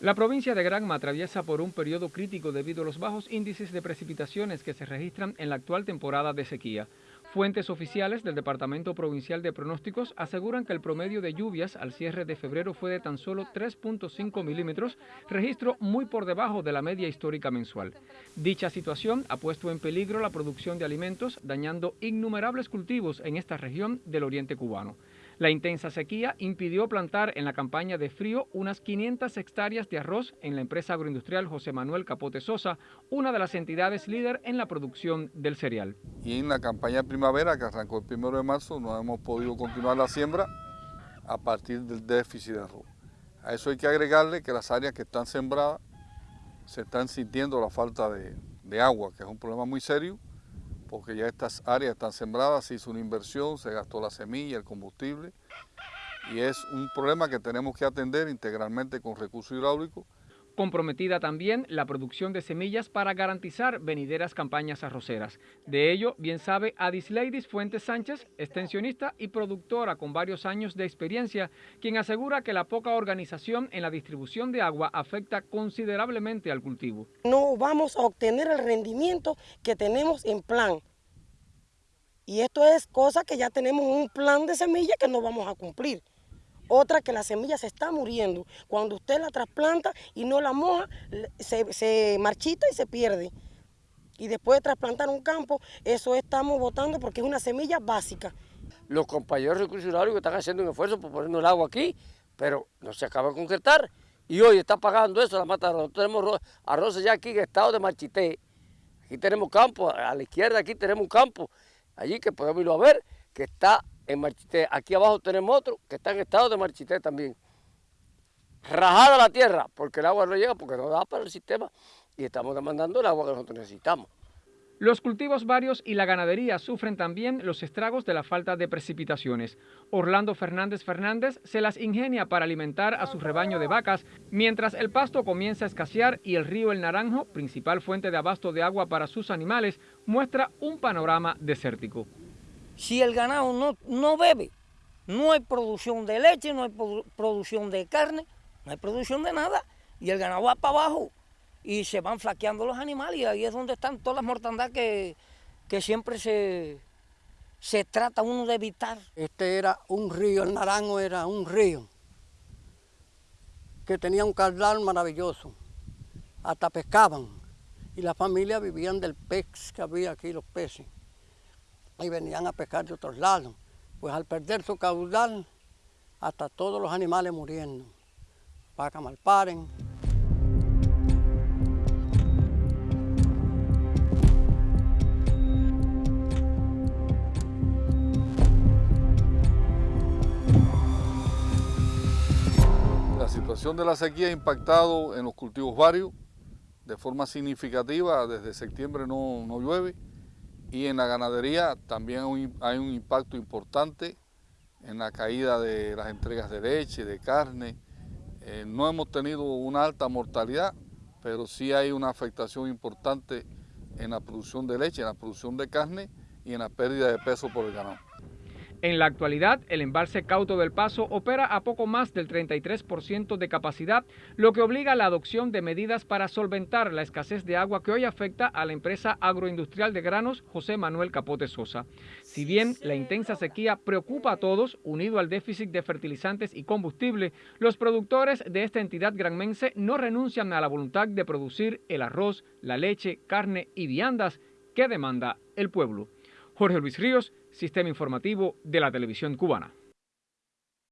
La provincia de Granma atraviesa por un periodo crítico debido a los bajos índices de precipitaciones que se registran en la actual temporada de sequía. Fuentes oficiales del Departamento Provincial de Pronósticos aseguran que el promedio de lluvias al cierre de febrero fue de tan solo 3.5 milímetros, registro muy por debajo de la media histórica mensual. Dicha situación ha puesto en peligro la producción de alimentos, dañando innumerables cultivos en esta región del oriente cubano. La intensa sequía impidió plantar en la campaña de frío unas 500 hectáreas de arroz en la empresa agroindustrial José Manuel Capote Sosa, una de las entidades líder en la producción del cereal. Y en la campaña de primavera, que arrancó el primero de marzo, no hemos podido continuar la siembra a partir del déficit de arroz. A eso hay que agregarle que las áreas que están sembradas se están sintiendo la falta de, de agua, que es un problema muy serio, porque ya estas áreas están sembradas, se hizo una inversión, se gastó la semilla, el combustible, y es un problema que tenemos que atender integralmente con recursos hidráulicos comprometida también la producción de semillas para garantizar venideras campañas arroceras. De ello, bien sabe Adisleidis Fuentes Sánchez, extensionista y productora con varios años de experiencia, quien asegura que la poca organización en la distribución de agua afecta considerablemente al cultivo. No vamos a obtener el rendimiento que tenemos en plan. Y esto es cosa que ya tenemos un plan de semilla que no vamos a cumplir. Otra que la semilla se está muriendo. Cuando usted la trasplanta y no la moja, se, marchita y se pierde. Y después de trasplantar un campo, eso estamos votando porque es una semilla básica. Los compañeros recursos están haciendo un esfuerzo por poner el agua aquí, pero no se acaba de concretar. Y hoy está pagando eso la mata de arroz. Tenemos arroz ya aquí en estado de marchité. Aquí tenemos campo, a la izquierda aquí tenemos un campo, allí que podemos irlo a ver, que está en Marchité. Aquí abajo tenemos otro que está en estado de Marchité también. Rajada la tierra, porque el agua no llega, porque no da para el sistema y estamos demandando el agua que nosotros necesitamos. Los cultivos varios y la ganadería sufren también los estragos de la falta de precipitaciones. Orlando Fernández Fernández se las ingenia para alimentar a su rebaño de vacas, mientras el pasto comienza a escasear y el río El Naranjo, principal fuente de abasto de agua para sus animales, muestra un panorama desértico. Si el ganado no, bebe, no hay producción de leche, no hay producción de carne, no hay producción de nada. Y el ganado va para abajo y se van flaqueando los animales y ahí es donde están todas las mortandades que, que siempre se, se trata uno de evitar. Este era un río, el Naranjo era un río que tenía un cardal maravilloso, hasta pescaban y las familias vivían del pez que había aquí, los peces y venían a pescar de otros lados. Pues al perder su caudal, hasta todos los animales muriendo. Vaca malparen. La situación de la sequía ha impactado en los cultivos varios de forma significativa. Desde septiembre no, no llueve y en la ganadería también hay un impacto importante en la caída de las entregas de leche, de carne. Eh, no hemos tenido una alta mortalidad, pero sí hay una afectación importante en la producción de leche, en la producción de carne y en la pérdida de peso por el ganado. En la actualidad, el embalse Cauto del Paso opera a poco más del 33% de capacidad, lo que obliga a la adopción de medidas para solventar la escasez de agua que hoy afecta a la empresa agroindustrial de granos José Manuel Capote Sosa. Si bien la intensa sequía preocupa a todos, unido al déficit de fertilizantes y combustible, los productores de esta entidad granmense no renuncian a la voluntad de producir el arroz, la leche, carne y viandas que demanda el pueblo. Jorge Luis Ríos, Sistema Informativo de la Televisión Cubana.